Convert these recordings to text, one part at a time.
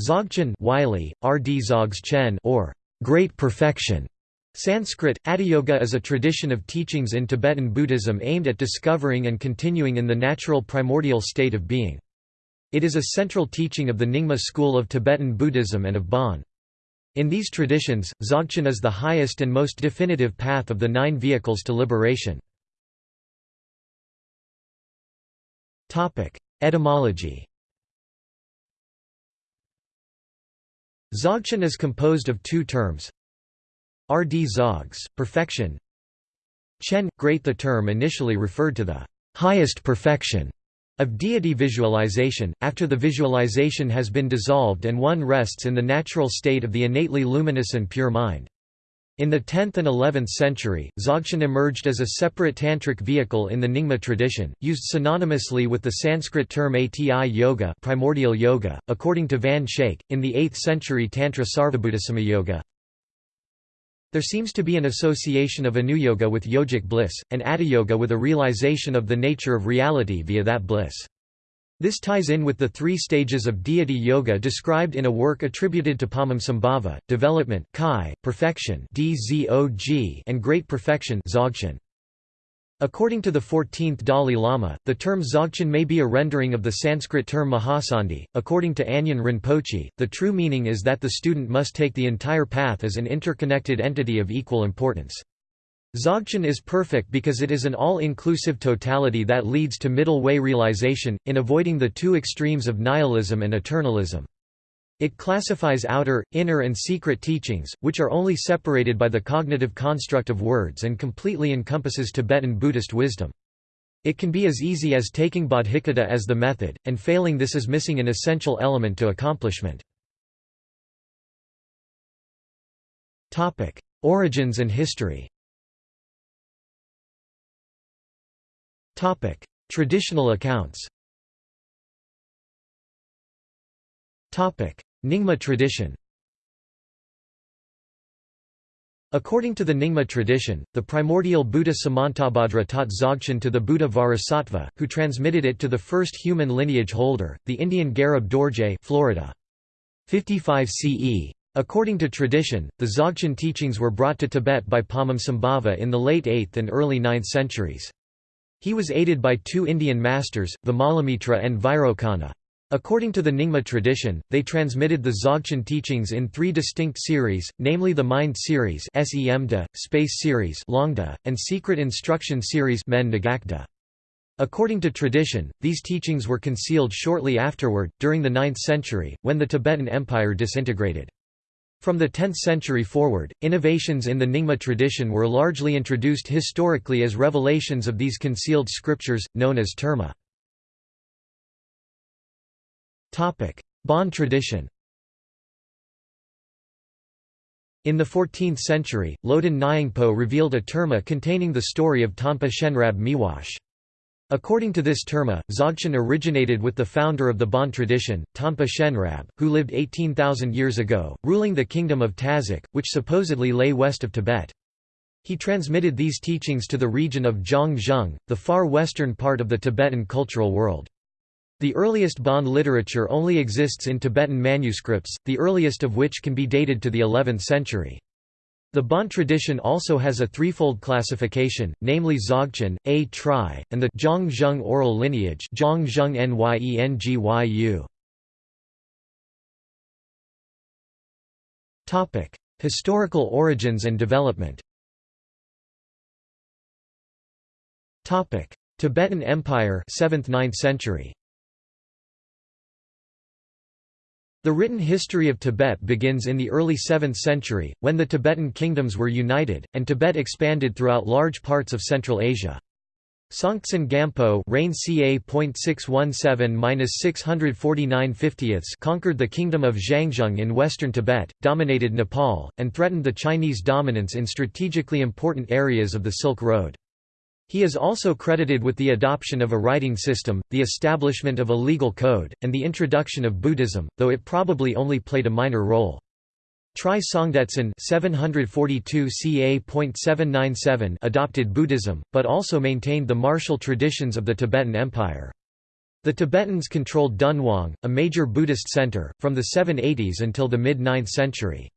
Dzogchen Wylie, R.D. Dzogchen or Great Perfection. Sanskrit, Atiyoga is a tradition of teachings in Tibetan Buddhism aimed at discovering and continuing in the natural primordial state of being. It is a central teaching of the Nyingma school of Tibetan Buddhism and of Bon. In these traditions, Dzogchen is the highest and most definitive path of the nine vehicles to liberation. Etymology Dzogchen is composed of two terms. RD Zogs, perfection. Chen, great The term initially referred to the highest perfection of deity visualization, after the visualization has been dissolved and one rests in the natural state of the innately luminous and pure mind. In the 10th and 11th century, Dzogchen emerged as a separate tantric vehicle in the Nyingma tradition, used synonymously with the Sanskrit term ati yoga, primordial yoga. According to Van Schaik, in the 8th century Tantra Sarvabhuta Yoga, there seems to be an association of anuyoga with yogic bliss, and atiyoga with a realization of the nature of reality via that bliss. This ties in with the three stages of deity yoga described in a work attributed to Padmasambhava, development kai, perfection and great perfection. According to the 14th Dalai Lama, the term Dzogchen may be a rendering of the Sanskrit term Mahasandhi. According to Anyen Rinpoche, the true meaning is that the student must take the entire path as an interconnected entity of equal importance. Dzogchen is perfect because it is an all-inclusive totality that leads to middle way realization, in avoiding the two extremes of nihilism and eternalism. It classifies outer, inner and secret teachings, which are only separated by the cognitive construct of words and completely encompasses Tibetan Buddhist wisdom. It can be as easy as taking bodhicitta as the method, and failing this is missing an essential element to accomplishment. Origins and history Traditional accounts Topic: Nyingma tradition According to the Nyingma tradition, the primordial Buddha Samantabhadra taught Dzogchen to the Buddha Vajrasattva, who transmitted it to the first human lineage holder, the Indian Garab Dorje Florida. 55 CE. According to tradition, the Dzogchen teachings were brought to Tibet by Padmasambhava in the late 8th and early 9th centuries. He was aided by two Indian masters, Vimalamitra and Vairocana. According to the Nyingma tradition, they transmitted the Dzogchen teachings in three distinct series, namely the Mind series Space series and Secret Instruction series According to tradition, these teachings were concealed shortly afterward, during the 9th century, when the Tibetan Empire disintegrated. From the 10th century forward, innovations in the Nyingma tradition were largely introduced historically as revelations of these concealed scriptures, known as terma. Bon tradition In the 14th century, Loden Nyingpo revealed a terma containing the story of Tanpa Shenrab Miwash. According to this terma, Dzogchen originated with the founder of the Bon tradition, Tanpa Shenrab, who lived 18,000 years ago, ruling the kingdom of Tazak, which supposedly lay west of Tibet. He transmitted these teachings to the region of Zhang the far western part of the Tibetan cultural world. The earliest Bon literature only exists in Tibetan manuscripts, the earliest of which can be dated to the 11th century. The Bon tradition also has a threefold classification, namely Dzogchen, A Tri, and the Zhang oral lineage Zhang Historical origins and development. Topic: Tibetan Empire 7th–9th century The written history of Tibet begins in the early 7th century, when the Tibetan kingdoms were united, and Tibet expanded throughout large parts of Central Asia. Songtsen Gampo reign ca. conquered the kingdom of Zhangzhung in western Tibet, dominated Nepal, and threatened the Chinese dominance in strategically important areas of the Silk Road. He is also credited with the adoption of a writing system, the establishment of a legal code, and the introduction of Buddhism, though it probably only played a minor role. Tri Songdetsen 742 ca. adopted Buddhism, but also maintained the martial traditions of the Tibetan Empire. The Tibetans controlled Dunhuang, a major Buddhist center, from the 780s until the mid-9th century.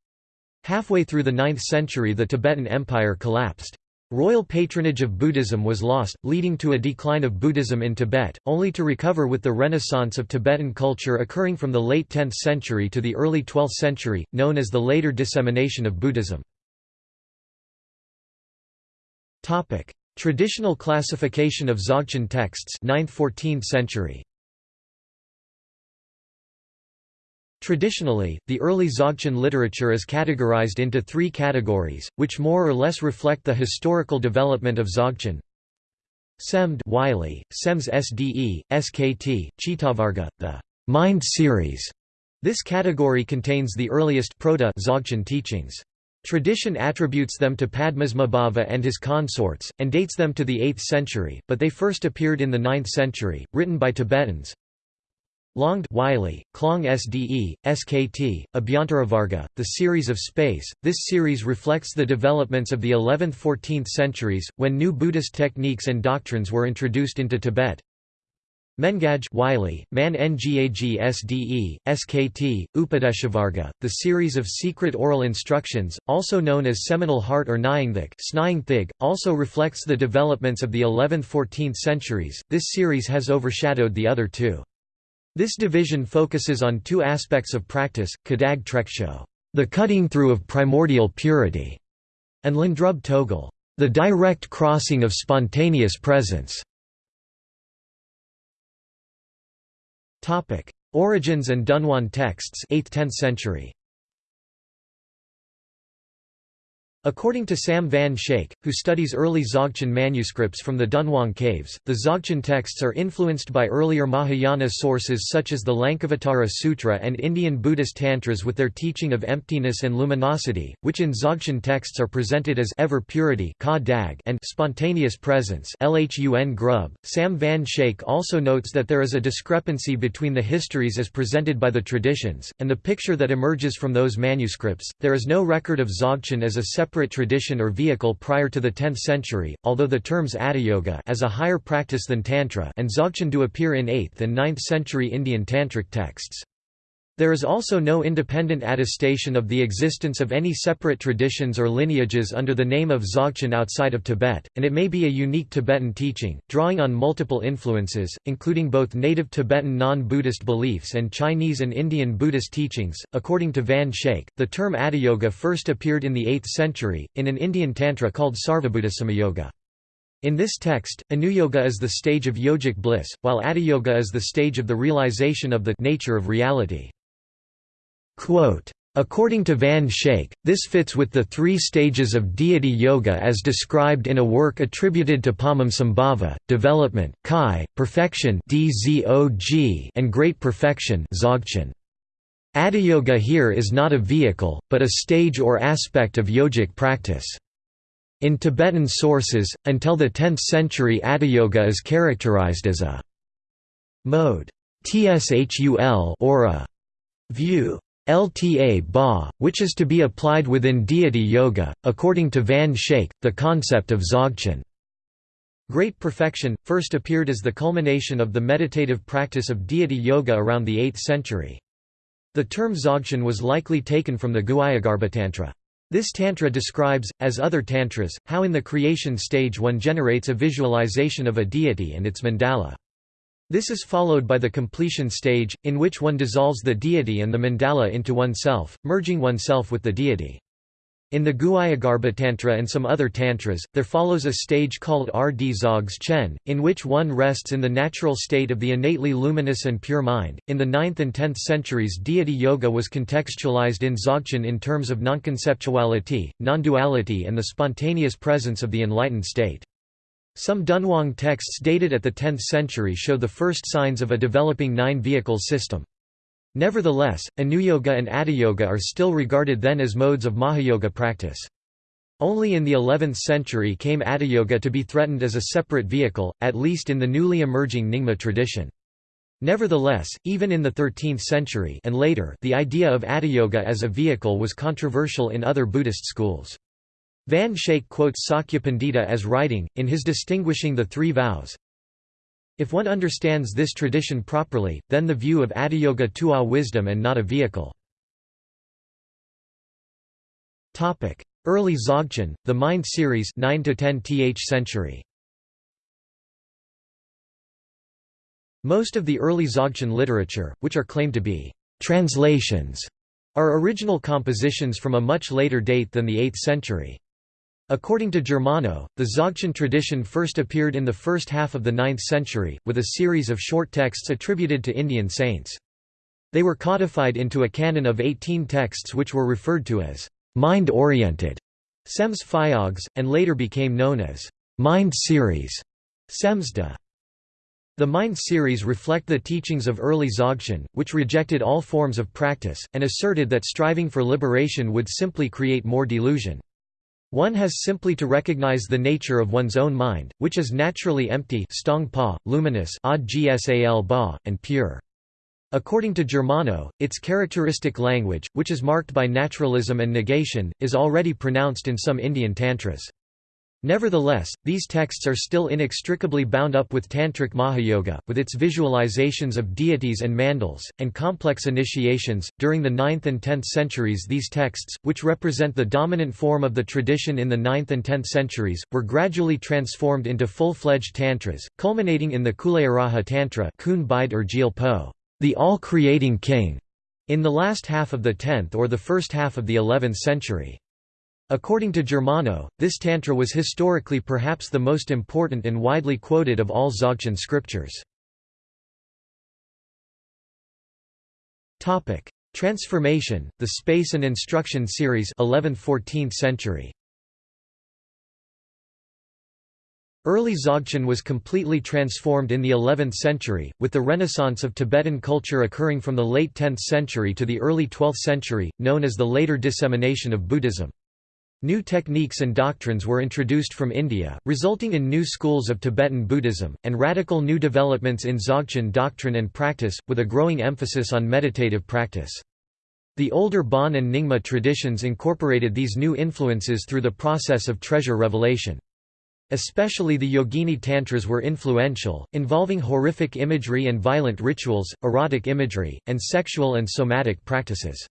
Halfway through the 9th century the Tibetan Empire collapsed. Royal patronage of Buddhism was lost, leading to a decline of Buddhism in Tibet, only to recover with the renaissance of Tibetan culture occurring from the late 10th century to the early 12th century, known as the later dissemination of Buddhism. Traditional classification of Dzogchen texts 9th–14th century. Traditionally, the early Dzogchen literature is categorized into three categories, which more or less reflect the historical development of Dzogchen. Semd Wylie, Sems SDE, SKT, Chitavarga, the Mind series. This category contains the earliest proto-Dzogchen teachings. Tradition attributes them to Padmasambhava and his consorts, and dates them to the 8th century, but they first appeared in the 9th century, written by Tibetans. Longd Wylie, Klong SDE, SKT, Abhyantaravarga, The Series of Space. This series reflects the developments of the 11th–14th centuries, when new Buddhist techniques and doctrines were introduced into Tibet. Mengaj Wylie, Man Ngag SDE, SKT, Upadeshavarga, The Series of Secret Oral Instructions, also known as Seminal Heart or Nyingthig, also reflects the developments of the 11th–14th centuries. This series has overshadowed the other two. This division focuses on two aspects of practice, Kadag Treksho, the cutting through of primordial purity, and Lindrub Togel, the direct crossing of spontaneous presence. Origins and Dunhuang texts 8th–10th century. According to Sam Van Schaik, who studies early Dzogchen manuscripts from the Dunhuang caves, the Dzogchen texts are influenced by earlier Mahayana sources such as the Lankavatara Sutra and Indian Buddhist tantras with their teaching of emptiness and luminosity, which in Dzogchen texts are presented as ever purity and spontaneous presence Lhun Grub. Sam Van Schaik also notes that there is a discrepancy between the histories as presented by the traditions, and the picture that emerges from those manuscripts. There is no record of Dzogchen as a separate separate tradition or vehicle prior to the 10th century, although the terms Atiyoga as a higher practice than Tantra and Dzogchen do appear in 8th and 9th century Indian Tantric texts. There is also no independent attestation of the existence of any separate traditions or lineages under the name of Dzogchen outside of Tibet, and it may be a unique Tibetan teaching, drawing on multiple influences, including both native Tibetan non-Buddhist beliefs and Chinese and Indian Buddhist teachings. According to Van Schaik, the term Atiyoga first appeared in the 8th century, in an Indian Tantra called Sarvabhuta Samayoga. In this text, Anuyoga is the stage of yogic bliss, while Atiyoga is the stage of the realization of the nature of reality. Quote, According to Van Schaik, this fits with the three stages of deity yoga as described in a work attributed to Padmasambhava, development, kai, perfection and great perfection Atiyoga here is not a vehicle, but a stage or aspect of yogic practice. In Tibetan sources, until the 10th century Atiyoga is characterized as a mode or a view. Lta ba, which is to be applied within deity yoga, according to Van Schaik, the concept of Dzogchen. Great perfection, first appeared as the culmination of the meditative practice of deity yoga around the 8th century. The term Dzogchen was likely taken from the Guhyagarbhatantra. This tantra describes, as other tantras, how in the creation stage one generates a visualization of a deity and its mandala. This is followed by the completion stage, in which one dissolves the deity and the mandala into oneself, merging oneself with the deity. In the Guhyagarbha Tantra and some other tantras, there follows a stage called Rd Zogs Chen, in which one rests in the natural state of the innately luminous and pure mind. In the 9th and 10th centuries, deity yoga was contextualized in Dzogchen in terms of nonconceptuality, non-duality, and the spontaneous presence of the enlightened state. Some Dunhuang texts dated at the 10th century show the first signs of a developing nine-vehicle system. Nevertheless, Anuyoga and Atiyoga are still regarded then as modes of Mahayoga practice. Only in the 11th century came Atiyoga to be threatened as a separate vehicle, at least in the newly emerging Nyingma tradition. Nevertheless, even in the 13th century and later, the idea of Atiyoga as a vehicle was controversial in other Buddhist schools. Van Schaik quotes Sakya Pandita as writing, in his distinguishing the three vows, If one understands this tradition properly, then the view of Atiyoga Tua wisdom and not a vehicle. Early Dzogchen, the Mind series 9 to 10th century. Most of the early Dzogchen literature, which are claimed to be translations, are original compositions from a much later date than the 8th century. According to Germano, the Dzogchen tradition first appeared in the first half of the 9th century, with a series of short texts attributed to Indian saints. They were codified into a canon of 18 texts which were referred to as mind-oriented Sems and later became known as Mind Series Semsda. The Mind series reflect the teachings of early Dzogchen, which rejected all forms of practice, and asserted that striving for liberation would simply create more delusion. One has simply to recognize the nature of one's own mind, which is naturally empty pa, luminous ba, and pure. According to Germano, its characteristic language, which is marked by naturalism and negation, is already pronounced in some Indian tantras. Nevertheless, these texts are still inextricably bound up with Tantric Mahayoga, with its visualizations of deities and mandals, and complex initiations. During the 9th and 10th centuries, these texts, which represent the dominant form of the tradition in the 9th and 10th centuries, were gradually transformed into full fledged tantras, culminating in the Kulayaraja Tantra, the all creating king, in the last half of the 10th or the first half of the 11th century. According to Germano, this tantra was historically perhaps the most important and widely quoted of all Dzogchen scriptures. Transformation, the Space and Instruction series 11th–14th century. Early Dzogchen was completely transformed in the 11th century, with the renaissance of Tibetan culture occurring from the late 10th century to the early 12th century, known as the later dissemination of Buddhism. New techniques and doctrines were introduced from India, resulting in new schools of Tibetan Buddhism, and radical new developments in Dzogchen doctrine and practice, with a growing emphasis on meditative practice. The older Bon and Nyingma traditions incorporated these new influences through the process of treasure revelation. Especially the Yogini Tantras were influential, involving horrific imagery and violent rituals, erotic imagery, and sexual and somatic practices.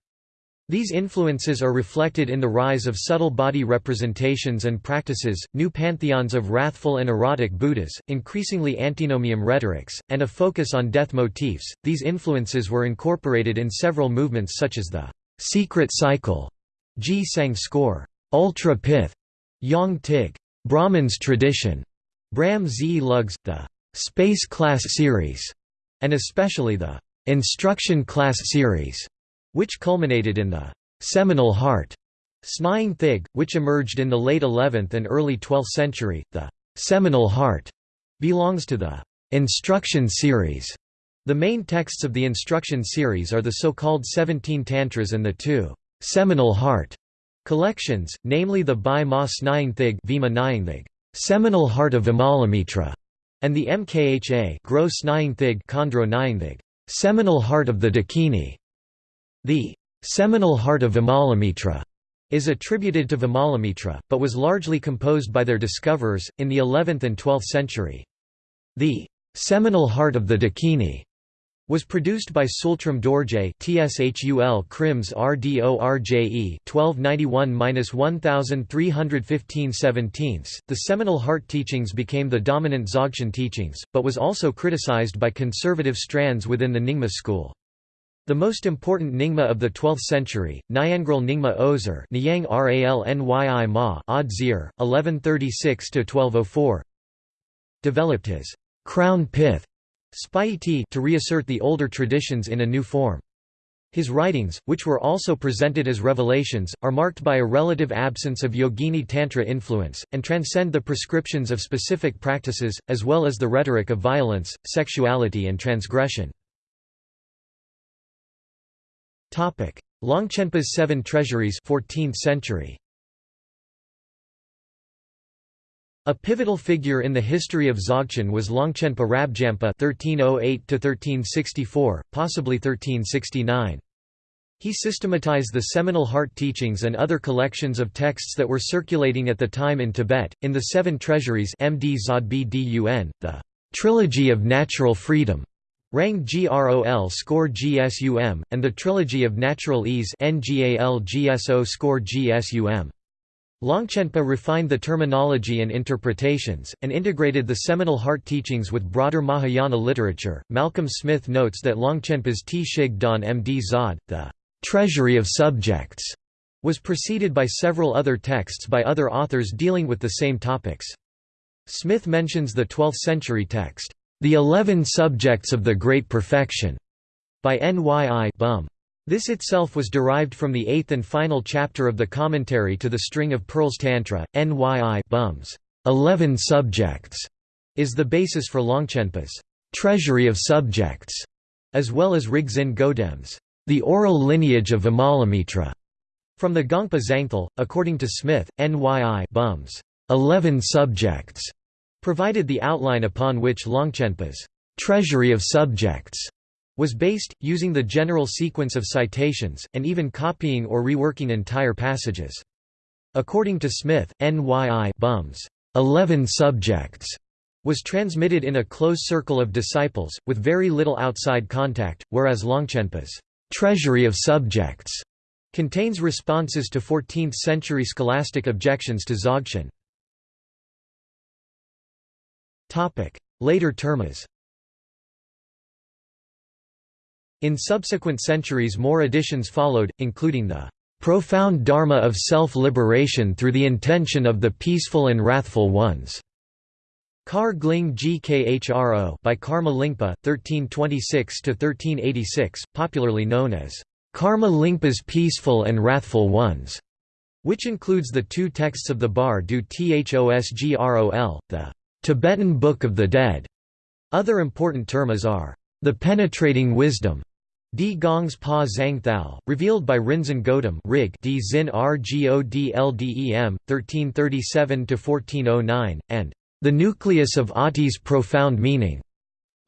These influences are reflected in the rise of subtle body representations and practices, new pantheons of wrathful and erotic Buddhas, increasingly antinomian rhetorics, and a focus on death motifs. These influences were incorporated in several movements such as the secret cycle, Ji Sang score, ultra pith, Yang Tig, Brahman's tradition, Brahm Z Lugs, the space class series, and especially the instruction class series which culminated in the seminal heart Snying Thig, which emerged in the late 11th and early 12th century. The seminal heart belongs to the instruction series. The main texts of the instruction series are the so-called 17 tantras and the two seminal heart collections, namely the Bai Ma Snying Thig Vima Seminal Heart of Vimalamitra, and the Mkha Gro Snying Thig Seminal Heart of the Dakini. The seminal heart of Vimalamitra is attributed to Vimalamitra, but was largely composed by their discoverers, in the 11th and 12th century. The seminal heart of the Dakini was produced by Tsultrim Dorje TSHUL Krims RDORJE 1291-1315 The seminal heart teachings became the dominant Dzogchen teachings, but was also criticized by conservative strands within the Nyingma school. The most important Nyingma of the 12th century, Nyangral Nyima Ozer Nyang Ralnyi Ma Odzir, 1136–1204 developed his «crown pith» to reassert the older traditions in a new form. His writings, which were also presented as revelations, are marked by a relative absence of Yogini Tantra influence, and transcend the prescriptions of specific practices, as well as the rhetoric of violence, sexuality and transgression. Longchenpa's Seven Treasuries 14th century. A pivotal figure in the history of Dzogchen was Longchenpa Rabjampa (1308–1364), possibly 1369. He systematized the seminal heart teachings and other collections of texts that were circulating at the time in Tibet, in the Seven Treasuries MD the Trilogy of Natural Freedom, Rang Grol score GSUM, and the Trilogy of Natural Ease score GSUM. Longchenpa refined the terminology and interpretations, and integrated the seminal heart teachings with broader Mahayana literature. Malcolm Smith notes that Longchenpa's Shig Don Md Zod, the treasury of subjects, was preceded by several other texts by other authors dealing with the same topics. Smith mentions the 12th-century text, The Eleven Subjects of the Great Perfection, by Nyi Bum. This itself was derived from the eighth and final chapter of the commentary to the String of Pearls Tantra, Nyi Bum's Eleven Subjects, is the basis for Longchenpa's Treasury of Subjects, as well as Rigzin Godem's The Oral Lineage of Vimalamitra. From the Gongpa Zangthal, according to Smith, Nyi Bum's Eleven Subjects provided the outline upon which Longchenpa's Treasury of Subjects was based, using the general sequence of citations, and even copying or reworking entire passages. According to Smith, NYI Bums, 11 subjects, was transmitted in a close circle of disciples, with very little outside contact, whereas Longchenpa's treasury of subjects contains responses to 14th-century scholastic objections to Dzogchen. Later termas In subsequent centuries more additions followed, including the "...profound dharma of self-liberation through the intention of the peaceful and wrathful ones." Kar Gling Gkhro by Karma Lingpa, 1326–1386, popularly known as Karma Lingpa's Peaceful and Wrathful Ones, which includes the two texts of the Bar du Thosgrol, the Tibetan Book of the Dead. Other important termas are the Penetrating Wisdom, D. Gongs Pa Zhang Thao, revealed by Rinzin Godam Rig. D. Zin Rgodldem, 1337–1409, and The Nucleus of Ati's Profound Meaning.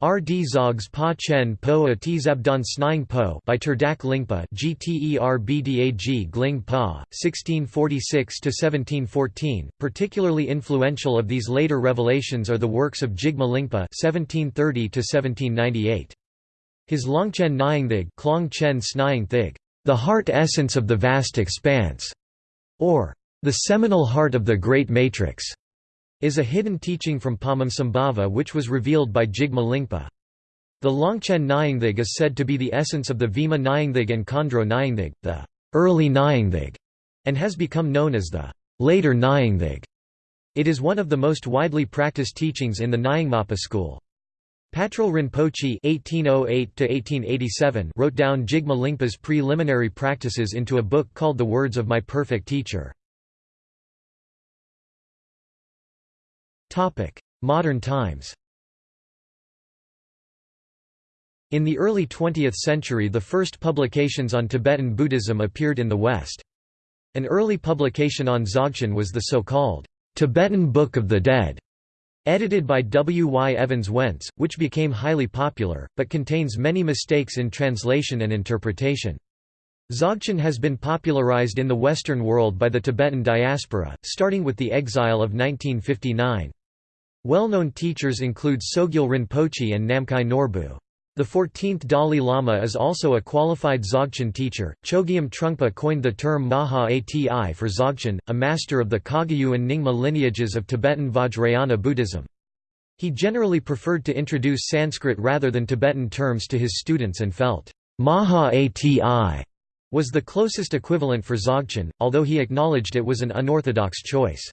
R. D. Zogs Pa Chen Po A Tzabdan Snying Po by Terdak Lingpa GTERBDAG Gling Pa, 1646–1714. Particularly influential of these later revelations are the works of Jigme Lingpa 1730–1798. His Longchen Nyingthig Klong Chen Thig, the heart essence of the vast expanse, or the seminal heart of the great matrix, is a hidden teaching from Padmasambhava which was revealed by Jigme Lingpa. The Longchen Nyingthig is said to be the essence of the Vima Nyingthig and Khandro Nyingthig, the early Nyingthig, and has become known as the later Nyingthig. It is one of the most widely practiced teachings in the Nyingmapa school. Patrul Rinpoche (1808–1887) wrote down Jigme Lingpa's preliminary practices into a book called The Words of My Perfect Teacher. Topic: Modern times. In the early 20th century, the first publications on Tibetan Buddhism appeared in the West. An early publication on Dzogchen was the so-called Tibetan Book of the Dead Edited by W. Y. Evans Wentz, which became highly popular, but contains many mistakes in translation and interpretation. Dzogchen has been popularized in the Western world by the Tibetan diaspora, starting with the exile of 1959. Well-known teachers include Sogyal Rinpoche and Namkhai Norbu. The 14th Dalai Lama is also a qualified Dzogchen teacher. Chogyam Trungpa coined the term Maha Ati for Dzogchen, a master of the Kagyu and Nyingma lineages of Tibetan Vajrayana Buddhism. He generally preferred to introduce Sanskrit rather than Tibetan terms to his students and felt, Maha Ati was the closest equivalent for Dzogchen, although he acknowledged it was an unorthodox choice.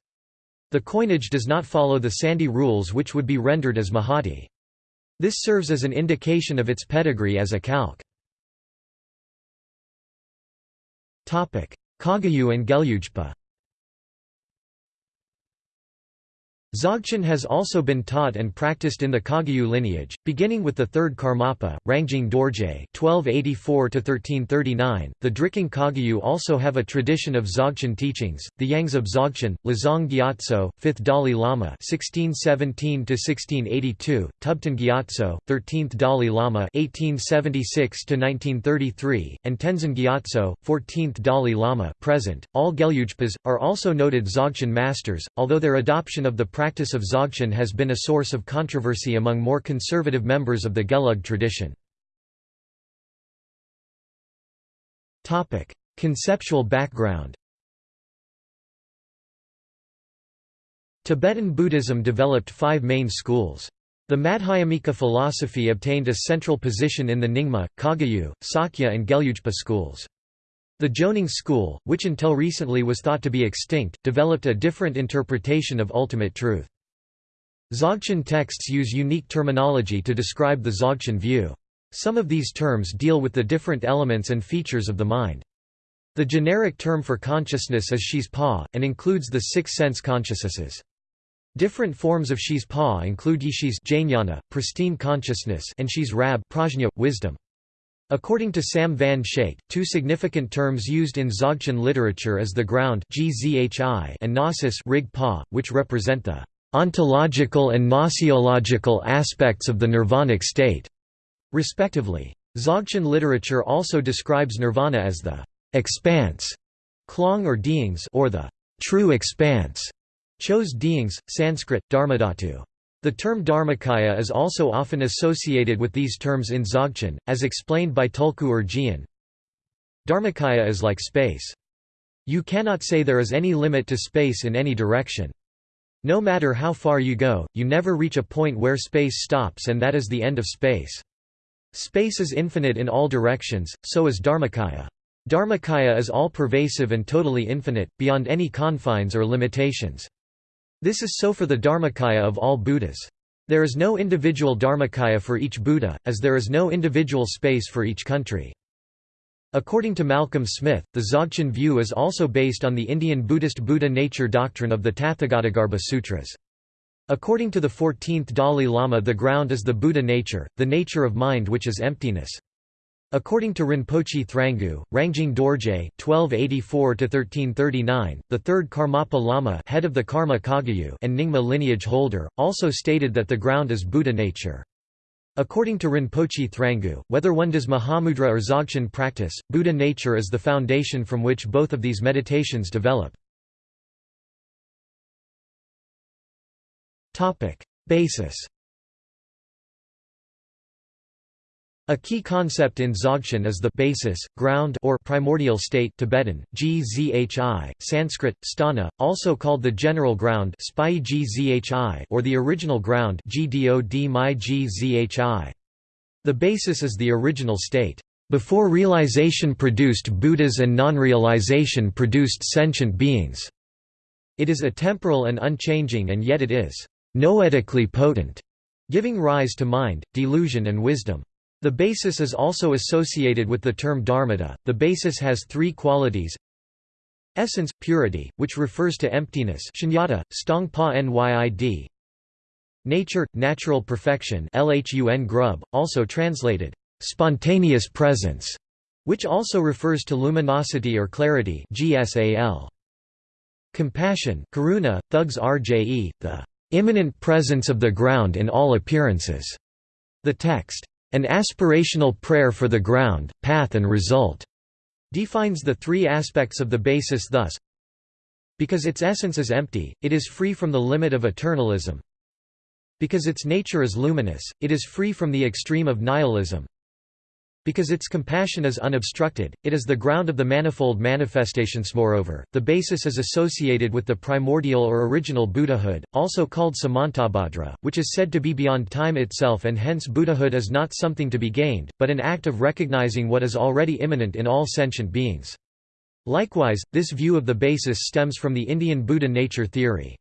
The coinage does not follow the Sandhi rules which would be rendered as Mahati. This serves as an indication of its pedigree as a calque. Kagyu and Gelugpa Dzogchen has also been taught and practiced in the Kagyu lineage, beginning with the third Karmapa, Rangjung Dorje (1284–1339). The Drikung Kagyu also have a tradition of Dzogchen teachings. The Yangs of Dzogchen, Lizong Gyatso, 5th Dalai Lama (1617–1682), Tubten Gyatso, 13th Dalai Lama (1876–1933), and Tenzin Gyatso, 14th Dalai Lama (present). All Gelugpas are also noted Dzogchen masters, although their adoption of the practice of Dzogchen has been a source of controversy among more conservative members of the Gelug tradition. Conceptual background Tibetan Buddhism developed five main schools. The Madhyamika philosophy obtained a central position in the Nyingma, Kagyu, Sakya and Gelugpa schools. The Jonang school, which until recently was thought to be extinct, developed a different interpretation of ultimate truth. Dzogchen texts use unique terminology to describe the Dzogchen view. Some of these terms deal with the different elements and features of the mind. The generic term for consciousness is Shis Pa, and includes the six sense consciousnesses. Different forms of Shis Pa include Yishis jnana, pristine consciousness and Shis Rab prajna, wisdom. According to Sam Van Schaik, two significant terms used in Dzogchen literature is the ground and gnosis which represent the ontological and gnoseological aspects of the nirvanic state, respectively. Dzogchen literature also describes nirvana as the expanse, klong or deings or the true expanse, Chose Deings, Sanskrit, Dharmadhatu. The term Dharmakaya is also often associated with these terms in Dzogchen, as explained by Tulku Urgyen. Dharmakaya is like space. You cannot say there is any limit to space in any direction. No matter how far you go, you never reach a point where space stops and that is the end of space. Space is infinite in all directions, so is Dharmakaya. Dharmakaya is all-pervasive and totally infinite, beyond any confines or limitations. This is so for the Dharmakaya of all Buddhas. There is no individual Dharmakaya for each Buddha, as there is no individual space for each country. According to Malcolm Smith, the Dzogchen view is also based on the Indian Buddhist Buddha nature doctrine of the Tathagatagarbha Sutras. According to the 14th Dalai Lama the ground is the Buddha nature, the nature of mind which is emptiness. According to Rinpoche Thrangu, Rangjung Dorje (1284–1339), the third Karmapa Lama, head of the Karma Kagyu and Nyingma lineage holder, also stated that the ground is Buddha nature. According to Rinpoche Thrangu, whether one does Mahamudra or Dzogchen practice, Buddha nature is the foundation from which both of these meditations develop. Basis A key concept in Dzogchen is the basis, ground or primordial state Tibetan, gzhi, Sanskrit, sthana, also called the general ground or the original ground The basis is the original state. Before realization produced Buddhas and non-realization produced sentient beings. It is atemporal and unchanging and yet it is noetically potent, giving rise to mind, delusion and wisdom. The basis is also associated with the term dharmata. The basis has three qualities essence, purity, which refers to emptiness shunyata, stongpa nyid nature, natural perfection lhun grub, also translated, spontaneous presence, which also refers to luminosity or clarity gsal. compassion karuna, thugs rje, the immanent presence of the ground in all appearances. The text, an aspirational prayer for the ground, path and result defines the three aspects of the basis thus because its essence is empty, it is free from the limit of eternalism because its nature is luminous, it is free from the extreme of nihilism because its compassion is unobstructed, it is the ground of the manifold manifestations. Moreover, the basis is associated with the primordial or original Buddhahood, also called Samantabhadra, which is said to be beyond time itself and hence Buddhahood is not something to be gained, but an act of recognizing what is already immanent in all sentient beings. Likewise, this view of the basis stems from the Indian Buddha nature theory.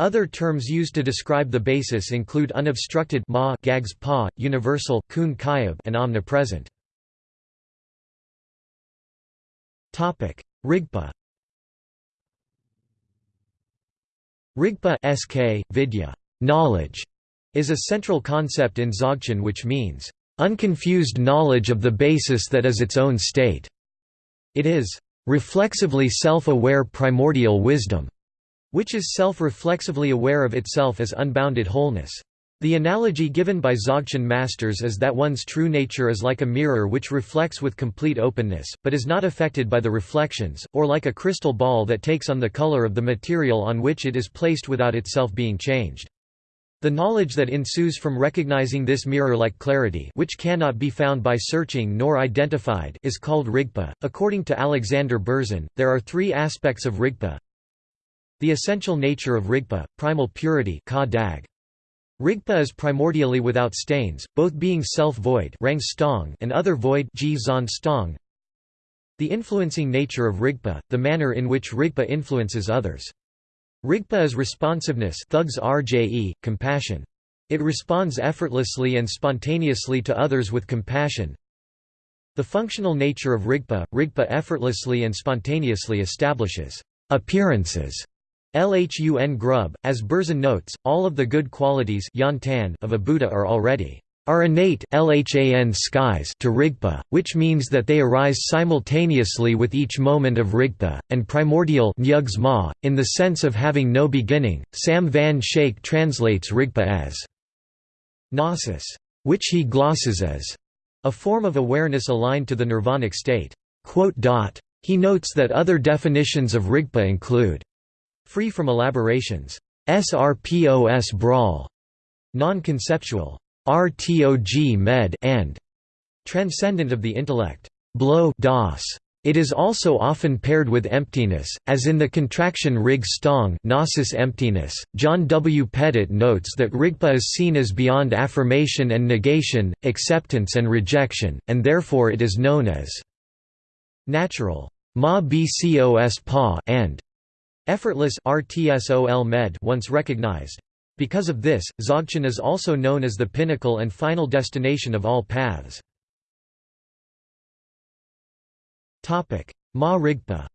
Other terms used to describe the basis include unobstructed ma, gags pa, universal kun and omnipresent. Topic: Rigpa. Rigpa sk, vidya, knowledge, is a central concept in Dzogchen which means unconfused knowledge of the basis that is its own state. It is reflexively self-aware primordial wisdom which is self-reflexively aware of itself as unbounded wholeness. The analogy given by Dzogchen masters is that one's true nature is like a mirror which reflects with complete openness, but is not affected by the reflections, or like a crystal ball that takes on the color of the material on which it is placed without itself being changed. The knowledge that ensues from recognizing this mirror-like clarity which cannot be found by searching nor identified is called Rigpa. According to Alexander Berzin, there are three aspects of Rigpa. The essential nature of Rigpa, primal purity Rigpa is primordially without stains, both being self-void and other void The influencing nature of Rigpa, the manner in which Rigpa influences others. Rigpa is responsiveness thugs rje, compassion. It responds effortlessly and spontaneously to others with compassion. The functional nature of Rigpa, Rigpa effortlessly and spontaneously establishes appearances Lhun grub, as Berzin notes, all of the good qualities of a Buddha are already are innate lhan skies to Rigpa, which means that they arise simultaneously with each moment of Rigpa, and primordial ma, in the sense of having no beginning. Sam van Schaik translates Rigpa as gnosis, which he glosses as a form of awareness aligned to the nirvanic state. He notes that other definitions of Rigpa include Free from elaborations. SRPOS brawl. Non-conceptual. RTOG med and transcendent of the intellect. Blow das. It is also often paired with emptiness, as in the contraction rig stong gnosis emptiness. John W. Pettit notes that rigpa is seen as beyond affirmation and negation, acceptance and rejection, and therefore it is known as natural ma bcos pa and Effortless RTSOL med once recognized. Because of this, Dzogchen is also known as the pinnacle and final destination of all paths. Ma Rigpa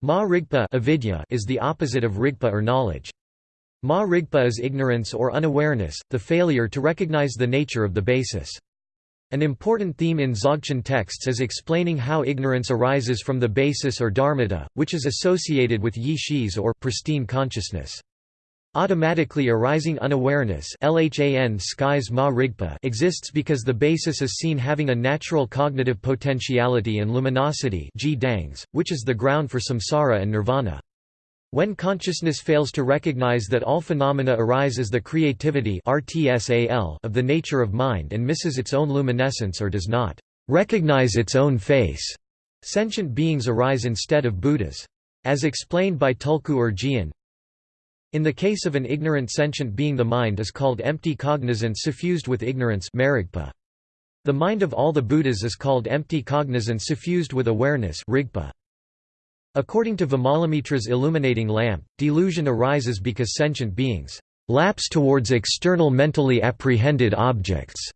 Ma Rigpa avidya is the opposite of Rigpa or knowledge. Ma Rigpa is ignorance or unawareness, the failure to recognize the nature of the basis. An important theme in Dzogchen texts is explaining how ignorance arises from the basis or dharmata, which is associated with yi or pristine consciousness. Automatically arising unawareness exists because the basis is seen having a natural cognitive potentiality and luminosity which is the ground for samsara and nirvana. When consciousness fails to recognize that all phenomena arise as the creativity of the nature of mind and misses its own luminescence or does not recognize its own face, sentient beings arise instead of Buddhas. As explained by Tulku Urgyen, in the case of an ignorant sentient being the mind is called empty cognizance suffused with ignorance The mind of all the Buddhas is called empty cognizance suffused with awareness rigpa. According to Vimalamitra's illuminating lamp, delusion arises because sentient beings lapse towards external mentally apprehended objects.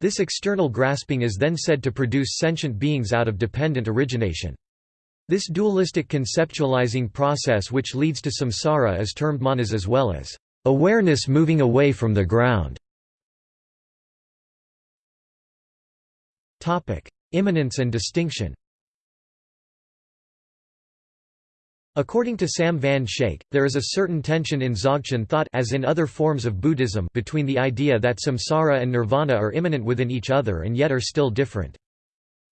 This external grasping is then said to produce sentient beings out of dependent origination. This dualistic conceptualizing process which leads to samsara is termed manas as well as awareness moving away from the ground. Immanence and distinction According to Sam van Schaik, there is a certain tension in Dzogchen thought as in other forms of Buddhism between the idea that samsara and nirvana are immanent within each other and yet are still different.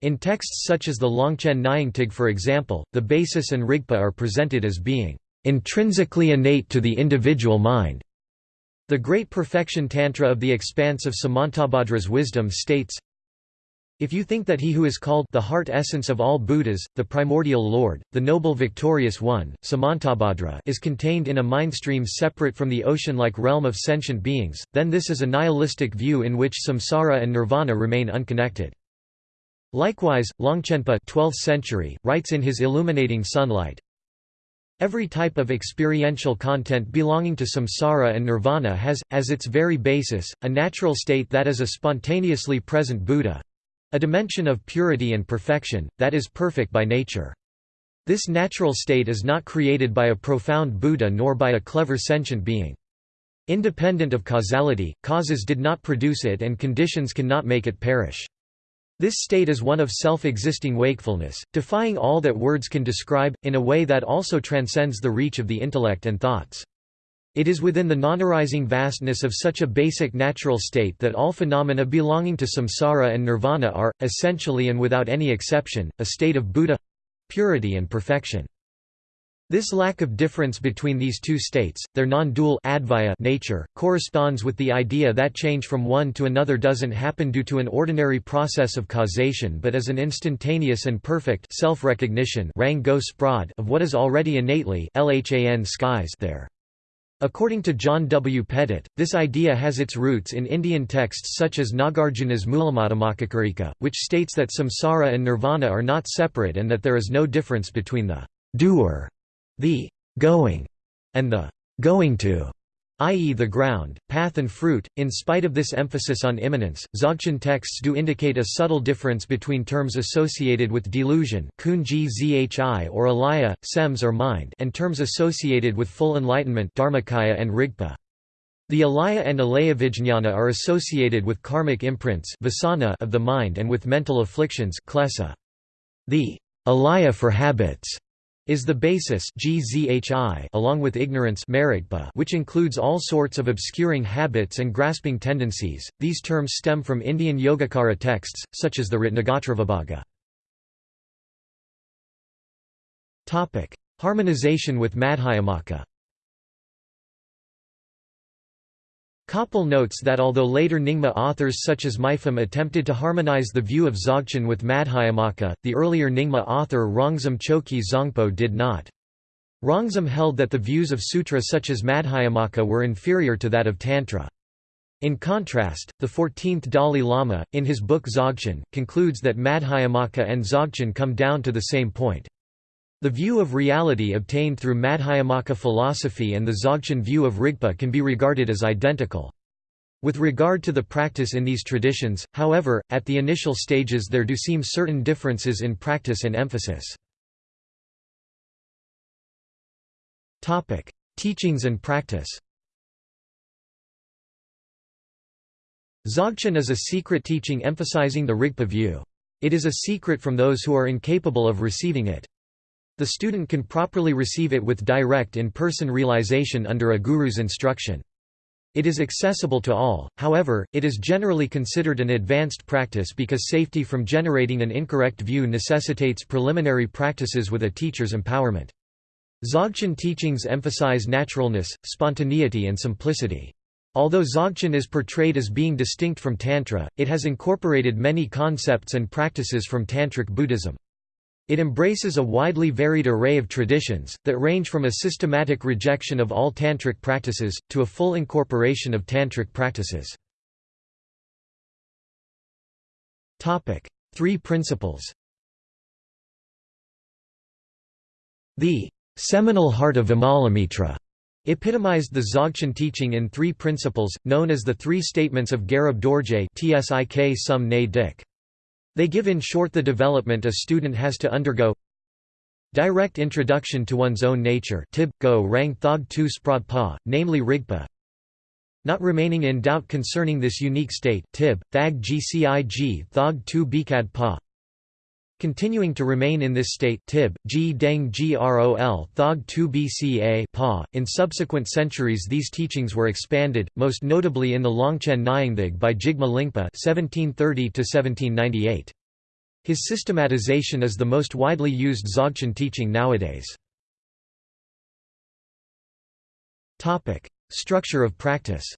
In texts such as the Longchen Nyingtig for example, the basis and rigpa are presented as being intrinsically innate to the individual mind. The Great Perfection Tantra of the Expanse of Samantabhadra's wisdom states, if you think that he who is called the heart essence of all Buddhas, the primordial Lord, the noble victorious one, Samantabhadra is contained in a mindstream separate from the ocean-like realm of sentient beings, then this is a nihilistic view in which samsara and nirvana remain unconnected. Likewise, Longchenpa 12th century, writes in his Illuminating Sunlight, Every type of experiential content belonging to samsara and nirvana has, as its very basis, a natural state that is a spontaneously present Buddha, a dimension of purity and perfection, that is perfect by nature. This natural state is not created by a profound Buddha nor by a clever sentient being. Independent of causality, causes did not produce it and conditions cannot make it perish. This state is one of self-existing wakefulness, defying all that words can describe, in a way that also transcends the reach of the intellect and thoughts. It is within the non-arising vastness of such a basic natural state that all phenomena belonging to samsara and nirvana are, essentially and without any exception, a state of Buddha—purity and perfection. This lack of difference between these two states, their non-dual nature, corresponds with the idea that change from one to another doesn't happen due to an ordinary process of causation but as an instantaneous and perfect self-recognition of what is already innately lhan skies there. According to John W. Pettit, this idea has its roots in Indian texts such as Nagarjuna's Mulamadhyamakakarika, which states that samsara and nirvana are not separate and that there is no difference between the doer, the going, and the going to i.e. the ground, path and fruit. In spite of this emphasis on immanence, Dzogchen texts do indicate a subtle difference between terms associated with delusion kunji zhi or alaya, sems or mind and terms associated with full enlightenment dharmakaya and rigpa. The alaya and alayavijñana are associated with karmic imprints vasana of the mind and with mental afflictions klesa. The alaya for habits is the basis gzhi along with ignorance which includes all sorts of obscuring habits and grasping tendencies. These terms stem from Indian Yogacara texts, such as the Ratnagotravibhaga. Harmonization with Madhyamaka Koppl notes that although later Nyingma authors such as Mipham attempted to harmonize the view of Dzogchen with Madhyamaka, the earlier Nyingma author Rongzom Chokyi Zangpo did not. Rongzom held that the views of sutra such as Madhyamaka were inferior to that of Tantra. In contrast, the 14th Dalai Lama, in his book Dzogchen, concludes that Madhyamaka and Dzogchen come down to the same point. The view of reality obtained through Madhyamaka philosophy and the Dzogchen view of Rigpa can be regarded as identical. With regard to the practice in these traditions, however, at the initial stages there do seem certain differences in practice and emphasis. Teachings and practice Dzogchen is a secret teaching emphasizing the Rigpa view. It is a secret from those who are incapable of receiving it. The student can properly receive it with direct in-person realization under a guru's instruction. It is accessible to all, however, it is generally considered an advanced practice because safety from generating an incorrect view necessitates preliminary practices with a teacher's empowerment. Dzogchen teachings emphasize naturalness, spontaneity and simplicity. Although Dzogchen is portrayed as being distinct from Tantra, it has incorporated many concepts and practices from Tantric Buddhism. It embraces a widely varied array of traditions, that range from a systematic rejection of all tantric practices, to a full incorporation of tantric practices. Three principles The seminal heart of Vimalamitra epitomized the Dzogchen teaching in three principles, known as the Three Statements of Garab Dorje Tsk Sum Ne Dik. They give in short the development a student has to undergo. Direct introduction to one's own nature tib, go rang thog tu sprad pa, namely rigpa. Not remaining in doubt concerning this unique state tib, thag gcig thog tu bikad pa Continuing to remain in this state tib, g deng grol thog 2 bca pa. .In subsequent centuries these teachings were expanded, most notably in the Longchen Nyingthig by Jigme Lingpa (1730–1798). His systematization is the most widely used Dzogchen teaching nowadays. Topic: Structure of practice.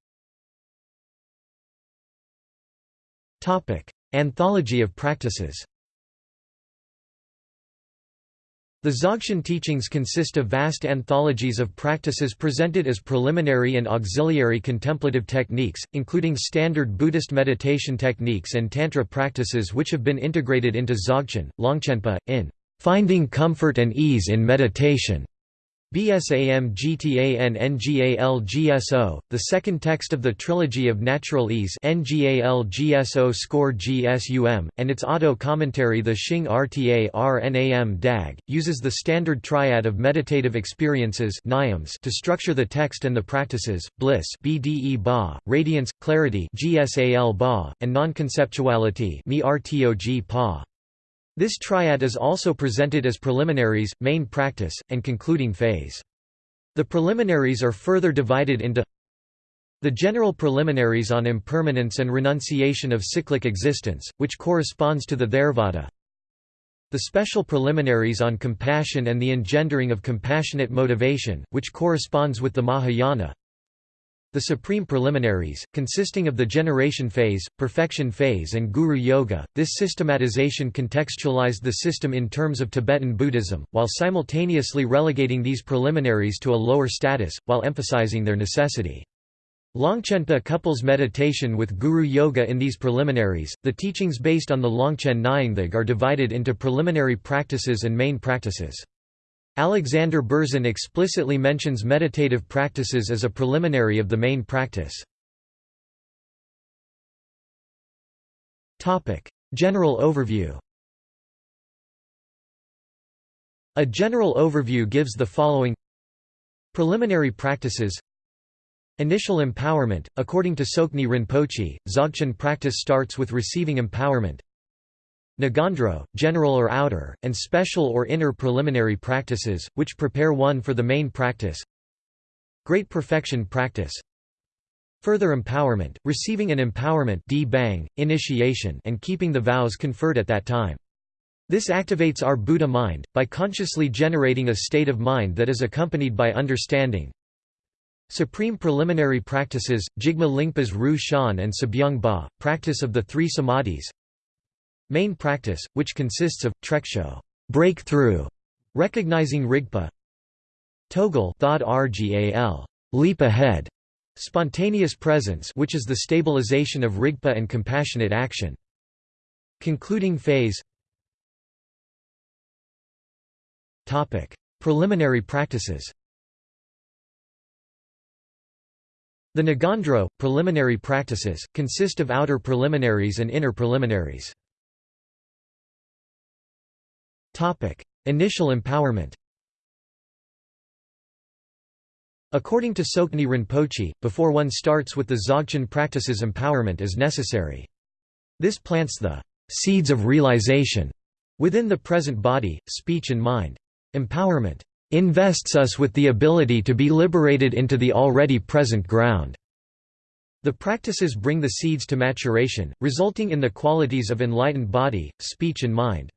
Topic: Anthology of practices. The Dzogchen teachings consist of vast anthologies of practices presented as preliminary and auxiliary contemplative techniques, including standard Buddhist meditation techniques and Tantra practices which have been integrated into Dzogchen, Longchenpa, in "...finding comfort and ease in meditation", BSAM NGAL the second text of the Trilogy of Natural Ease NGAL GSO score GSUM, and its auto commentary the Xing RTA RNAM DAG, uses the standard triad of meditative experiences to structure the text and the practices, bliss BDE ba, radiance, clarity GSAL ba, and non-conceptuality pa. This triad is also presented as preliminaries, main practice, and concluding phase. The preliminaries are further divided into the general preliminaries on impermanence and renunciation of cyclic existence, which corresponds to the Theravada. The special preliminaries on compassion and the engendering of compassionate motivation, which corresponds with the Mahayana. The supreme preliminaries, consisting of the generation phase, perfection phase and guru yoga, this systematization contextualized the system in terms of Tibetan Buddhism, while simultaneously relegating these preliminaries to a lower status, while emphasizing their necessity. Longchenpa couples meditation with guru yoga in these preliminaries. The teachings based on the Longchen Nyingthig are divided into preliminary practices and main practices. Alexander Berzin explicitly mentions meditative practices as a preliminary of the main practice. General overview. A general overview gives the following Preliminary practices Initial empowerment, according to Tsoknyi Rinpoche, Dzogchen practice starts with receiving empowerment. Ngondro, general or outer, and special or inner preliminary practices, which prepare one for the main practice. Great perfection practice. Further empowerment, receiving an empowerment bang, initiation and keeping the vows conferred at that time. This activates our Buddha mind, by consciously generating a state of mind that is accompanied by understanding, Supreme preliminary practices, Jigme Lingpa's Ru Shan and Sabyung Ba, practice of the three samadhis. Main practice, which consists of, trekcho breakthrough, recognizing Rigpa. Togel thought rgal leap ahead, spontaneous presence which is the stabilization of Rigpa and compassionate action. Concluding phase Topic: Preliminary practices The Ngondro, preliminary practices, consist of outer preliminaries and inner preliminaries. Initial empowerment According to Tsoknyi Rinpoche, before one starts with the Dzogchen practices empowerment is necessary. This plants the seeds of realization within the present body, speech and mind. Empowerment invests us with the ability to be liberated into the already present ground. The practices bring the seeds to maturation, resulting in the qualities of enlightened body, speech and mind.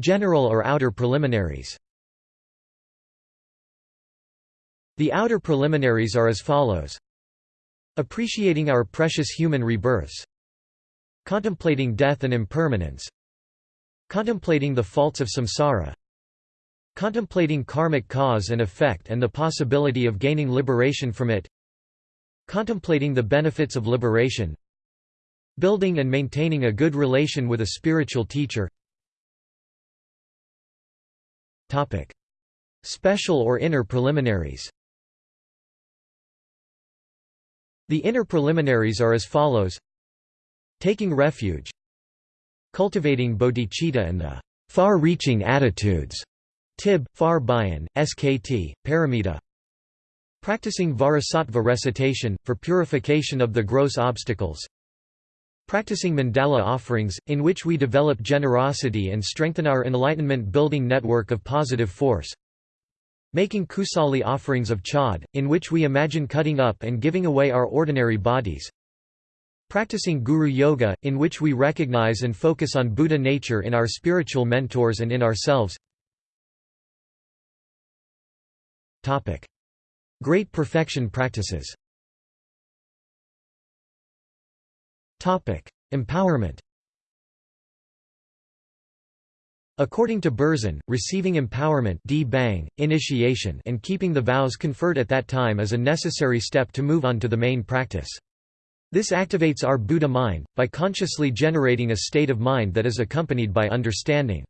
General or outer preliminaries? The outer preliminaries are as follows. Appreciating our precious human rebirths. Contemplating death and impermanence. Contemplating the faults of samsara. Contemplating karmic cause and effect and the possibility of gaining liberation from it. Contemplating the benefits of liberation. Building and maintaining a good relation with a spiritual teacher Special or inner preliminaries? The inner preliminaries are as follows. Taking refuge. Cultivating bodhicitta and the far-reaching attitudes. Tib, Far Bayan, SKT, Paramita. Practicing Vajrasattva recitation, for purification of the gross obstacles Practicing mandala offerings, in which we develop generosity and strengthen our enlightenment-building network of positive force. Making kusali offerings of chod, in which we imagine cutting up and giving away our ordinary bodies. Practicing Guru Yoga, in which we recognize and focus on Buddha nature in our spiritual mentors and in ourselves. Great perfection practices Empowerment According to Berzin, receiving empowerment bang, initiation and keeping the vows conferred at that time is a necessary step to move on to the main practice. This activates our Buddha mind, by consciously generating a state of mind that is accompanied by understanding.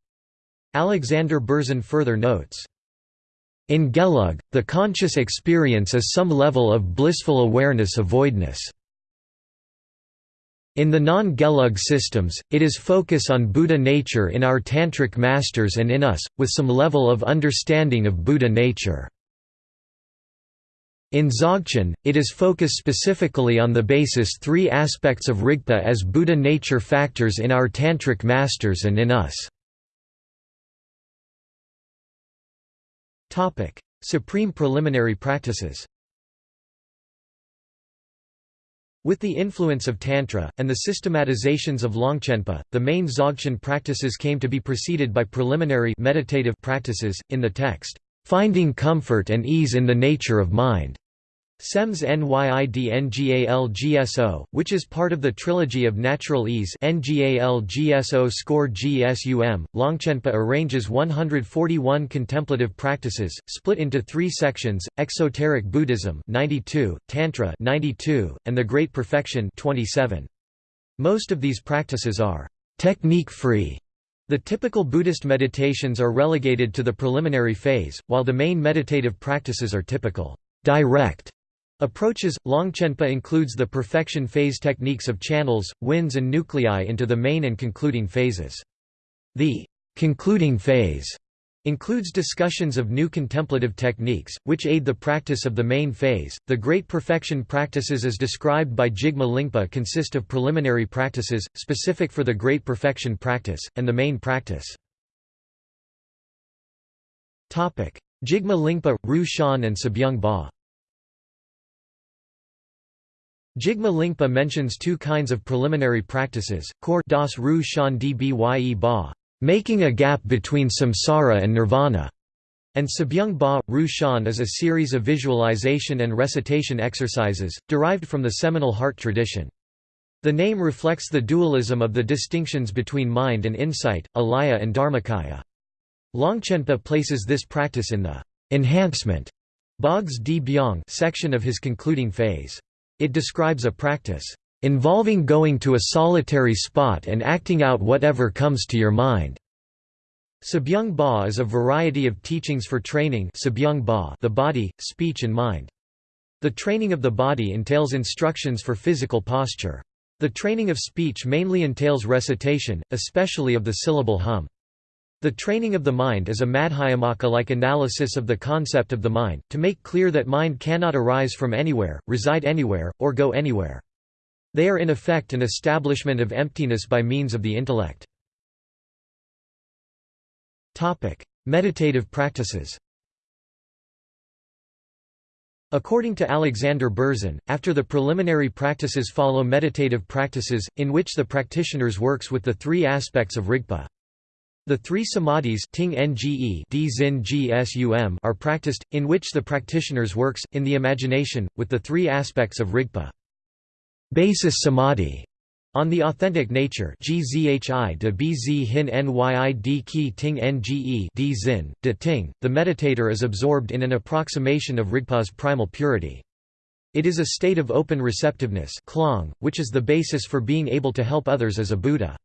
Alexander Berzin further notes, in Gelug, the conscious experience is some level of blissful awareness avoidness. In the non-Gelug systems, it is focus on Buddha nature in our Tantric masters and in us, with some level of understanding of Buddha nature. In Dzogchen, it is focused specifically on the basis three aspects of Rigpa as Buddha nature factors in our Tantric masters and in us. Supreme preliminary practices With the influence of Tantra, and the systematizations of Longchenpa, the main Dzogchen practices came to be preceded by preliminary meditative practices, in the text, "...finding comfort and ease in the nature of mind." SEMS NYIDNGALGSO, which is part of the trilogy of Natural Ease NGALGSO score GSUM, Longchenpa arranges 141 contemplative practices, split into three sections, Exoteric Buddhism 92, Tantra 92, and the Great Perfection 27. Most of these practices are technique-free. The typical Buddhist meditations are relegated to the preliminary phase, while the main meditative practices are typical direct Approaches Longchenpa includes the perfection phase techniques of channels, winds, and nuclei into the main and concluding phases. The concluding phase includes discussions of new contemplative techniques, which aid the practice of the main phase. The Great Perfection practices as described by Jigme Lingpa consist of preliminary practices, specific for the Great Perfection practice, and the main practice. Jigme Lingpa, Ru Shan and Sabyung Ba Jigme Lingpa mentions two kinds of preliminary practices, kor das ru shan dbye ba, making a gap between samsara and nirvana, and Sabyung Ba, Ru Shan is a series of visualization and recitation exercises, derived from the seminal heart tradition. The name reflects the dualism of the distinctions between mind and insight, alaya and dharmakaya. Longchenpa places this practice in the enhancement Bogs di Byong section of his concluding phase. It describes a practice, "...involving going to a solitary spot and acting out whatever comes to your mind." Sabyung Ba is a variety of teachings for training the body, speech and mind. The training of the body entails instructions for physical posture. The training of speech mainly entails recitation, especially of the syllable hum. The training of the mind is a Madhyamaka-like analysis of the concept of the mind, to make clear that mind cannot arise from anywhere, reside anywhere, or go anywhere. They are in effect an establishment of emptiness by means of the intellect. Meditative practices According to Alexander Berzin, after the preliminary practices follow meditative practices, in which the practitioners works with the three aspects of Rigpa. The three samadhis are practiced, in which the practitioners works, in the imagination, with the three aspects of Rigpa. Basis samadhi on the authentic nature de nge the meditator is absorbed in an approximation of Rigpa's primal purity. It is a state of open receptiveness which is the basis for being able to help others as a Buddha.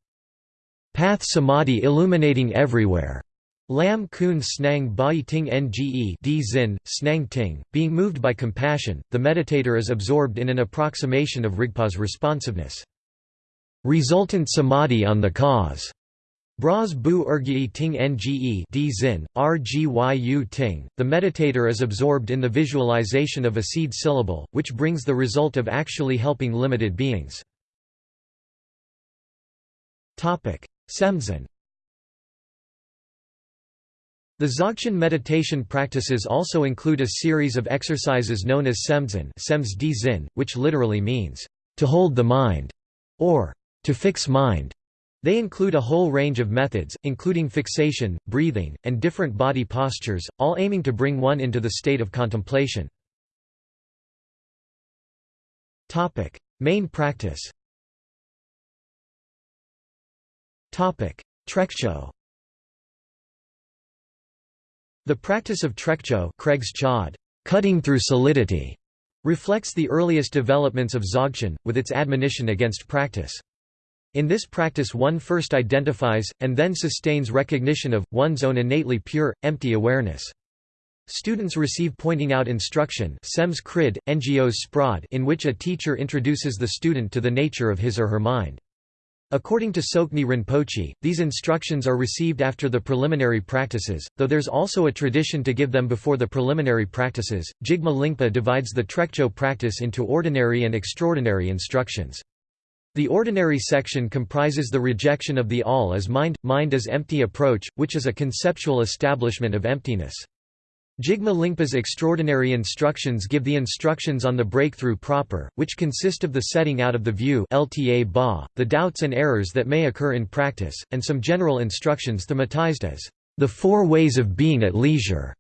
Path samadhi illuminating everywhere. Lam kun snang bai ting nge d zin, snang ting, being moved by compassion, the meditator is absorbed in an approximation of Rigpa's responsiveness. Resultant samadhi on the cause. Bras bu ergi ting nge d zin, rgyu ting, the meditator is absorbed in the visualization of a seed syllable, which brings the result of actually helping limited beings. Semzen The Dzogchen meditation practices also include a series of exercises known as semzen which literally means, to hold the mind, or to fix mind. They include a whole range of methods, including fixation, breathing, and different body postures, all aiming to bring one into the state of contemplation. Main practice Trekcho The practice of trekcho Craig's chod, cutting through solidity, reflects the earliest developments of Dzogchen, with its admonition against practice. In this practice one first identifies, and then sustains recognition of, one's own innately pure, empty awareness. Students receive pointing out instruction SEMS NGOs SPRAD in which a teacher introduces the student to the nature of his or her mind. According to Tsoknyi Rinpoche, these instructions are received after the preliminary practices, though there's also a tradition to give them before the preliminary practices. Jigme Lingpa divides the Trekcho practice into ordinary and extraordinary instructions. The ordinary section comprises the rejection of the all as mind, mind as empty approach, which is a conceptual establishment of emptiness. Jigme Lingpa's extraordinary instructions give the instructions on the breakthrough proper, which consist of the setting out of the view LTA ba, the doubts and errors that may occur in practice, and some general instructions thematized as the four ways of being at leisure.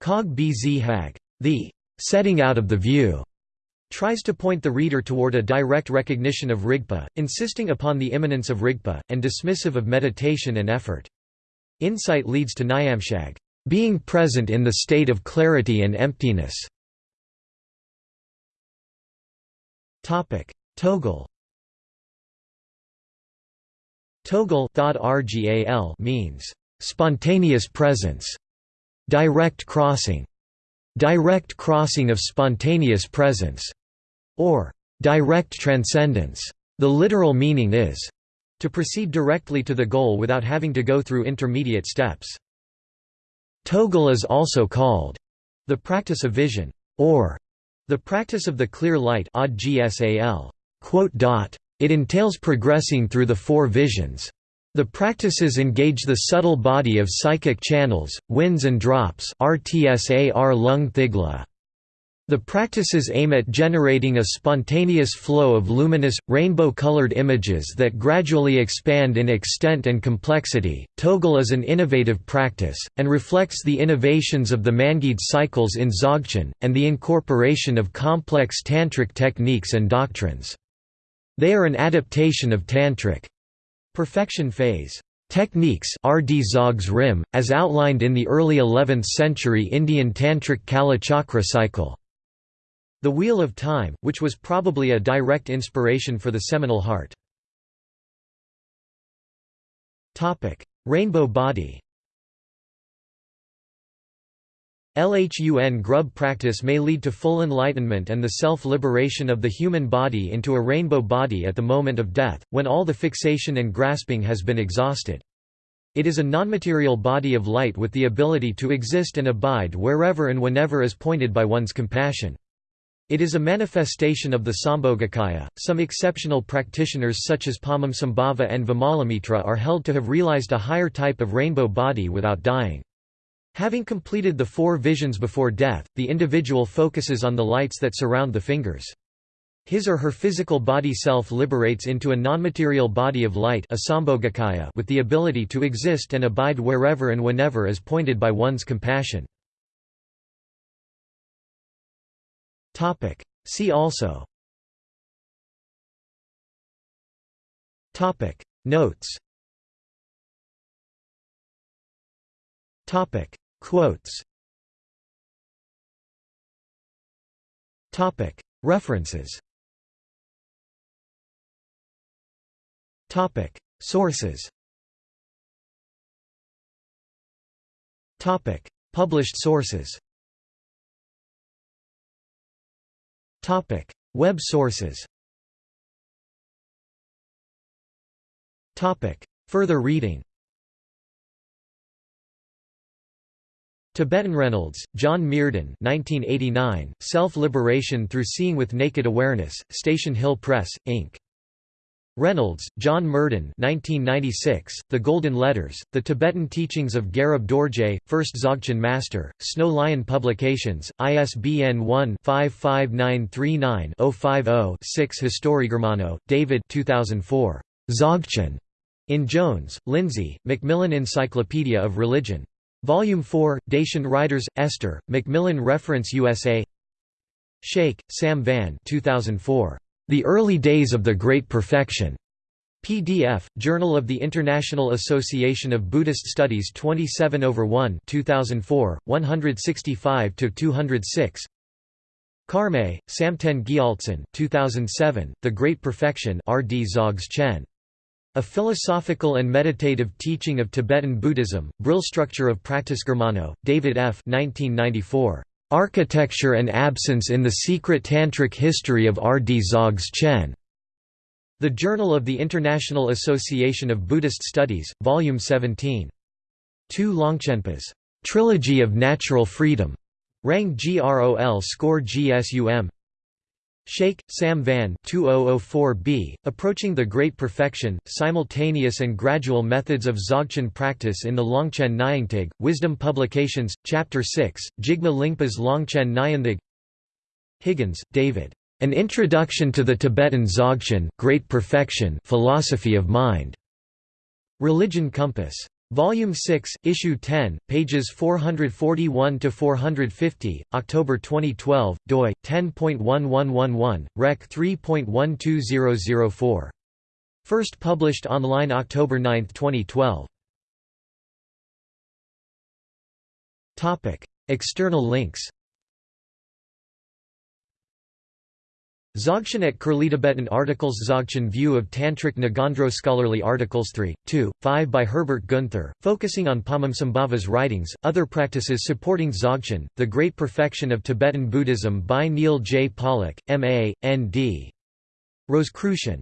Cog bz hag. The setting out of the view tries to point the reader toward a direct recognition of Rigpa, insisting upon the immanence of Rigpa, and dismissive of meditation and effort. Insight leads to Nyamshag being present in the state of clarity and emptiness. Togol Togol means spontaneous presence, direct crossing, direct crossing of spontaneous presence, or direct transcendence. The literal meaning is to proceed directly to the goal without having to go through intermediate steps. Togol is also called the practice of vision, or the practice of the clear light It entails progressing through the four visions. The practices engage the subtle body of psychic channels, winds and drops RTSAR lung thigla. The practices aim at generating a spontaneous flow of luminous, rainbow-colored images that gradually expand in extent and complexity. Togol is an innovative practice, and reflects the innovations of the Mangid cycles in Dzogchen, and the incorporation of complex tantric techniques and doctrines. They are an adaptation of tantric perfection phase. Techniques RD Zogs Rim, as outlined in the early 11th century Indian Tantric Kalachakra cycle. The Wheel of Time, which was probably a direct inspiration for the seminal heart. Rainbow body LHUN grub practice may lead to full enlightenment and the self-liberation of the human body into a rainbow body at the moment of death, when all the fixation and grasping has been exhausted. It is a nonmaterial body of light with the ability to exist and abide wherever and whenever is pointed by one's compassion. It is a manifestation of the Sambhogakaya. Some exceptional practitioners such as Padmasambhava and Vimalamitra are held to have realized a higher type of rainbow body without dying. Having completed the four visions before death, the individual focuses on the lights that surround the fingers. His or her physical body self liberates into a nonmaterial body of light with the ability to exist and abide wherever and whenever as pointed by one's compassion. Topic. See also Topic. Notes Topic. Quotes Topic. References Topic. Sources Topic. Published sources Topic: Web sources. Topic: Further reading. Tibetan Reynolds, John Myrdhin 1989, Self-Liberation Through Seeing with Naked Awareness, Station Hill Press, Inc. Reynolds, John Myrdhin 1996, The Golden Letters, The Tibetan Teachings of Garab Dorje, First Dzogchen Master, Snow Lion Publications, ISBN 1-55939-050-6 Historigermano, David 2004. Dzogchen. In Jones, Lindsay, Macmillan Encyclopedia of Religion. Volume 4, Dacian Writers, Esther, Macmillan Reference USA Schaik, Sam Van 2004. The Early Days of the Great Perfection. PDF, Journal of the International Association of Buddhist Studies 27 over 1 2004, 165–206 Karmay, Samten Gyaltsen 2007, The Great Perfection R. D. Zogs Chen. A Philosophical and Meditative Teaching of Tibetan Buddhism, Brill Structure of Practice Germano, David F. 1994. Architecture and Absence in the Secret Tantric History of R. D. Zogs Chen. The Journal of the International Association of Buddhist Studies, Volume 17. 2 Longchenpas. Trilogy of Natural Freedom. Rang Grol Score Gsum. Schaik, Sam Van 2004b, Approaching the Great Perfection, Simultaneous and Gradual Methods of Dzogchen Practice in the Longchen Nyingthig, Wisdom Publications, Chapter 6, Jigme Lingpa's Longchen Nyingthig Higgins, David. An Introduction to the Tibetan Dzogchen Great Perfection Philosophy of Mind. Religion Compass. Volume 6, Issue 10, pages 441 to 450, October 2012, doi 10.1111, Rec 3.12004. First published online October 9, 2012. Topic: External links. Dzogchen at Curlie Tibetan articles Dzogchen view of Tantric Ngondro scholarly articles 3, 2, 5 by Herbert Guenther, focusing on Padmasambhava's writings, other practices supporting Dzogchen, The Great Perfection of Tibetan Buddhism by Neil J. Pollack, M.A., N.D. Rosicrucian